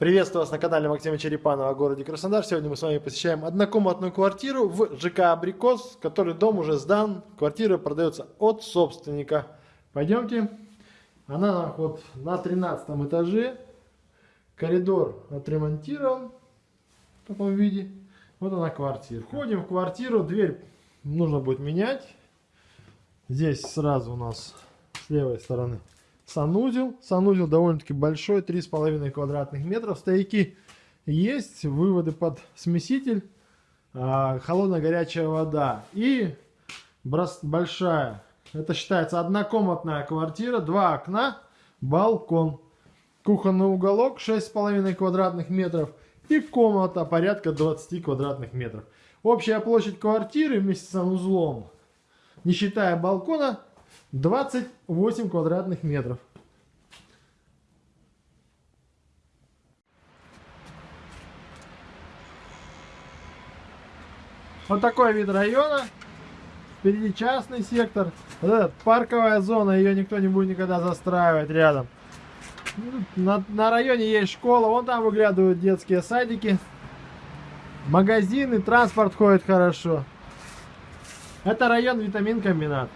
Приветствую вас на канале Максима Черепанова о городе Краснодар. Сегодня мы с вами посещаем однокомнатную квартиру в ЖК Абрикос, который дом уже сдан. Квартира продается от собственника. Пойдемте. Она вот на 13 этаже. Коридор отремонтирован в таком виде. Вот она квартира. Входим в квартиру, дверь нужно будет менять. Здесь сразу у нас с левой стороны санузел. Санузел довольно-таки большой, 3,5 квадратных метров. Стояки есть, выводы под смеситель, а, холодная горячая вода и большая. Это считается однокомнатная квартира, два окна, балкон. Кухонный уголок 6,5 квадратных метров и комната порядка 20 квадратных метров. Общая площадь квартиры вместе с санузлом, не считая балкона, 28 квадратных метров. Вот такой вид района. Впереди частный сектор. Вот эта парковая зона, ее никто не будет никогда застраивать рядом. На, на районе есть школа, вон там выглядывают детские садики. Магазины, транспорт ходит хорошо. Это район витамин комбинат.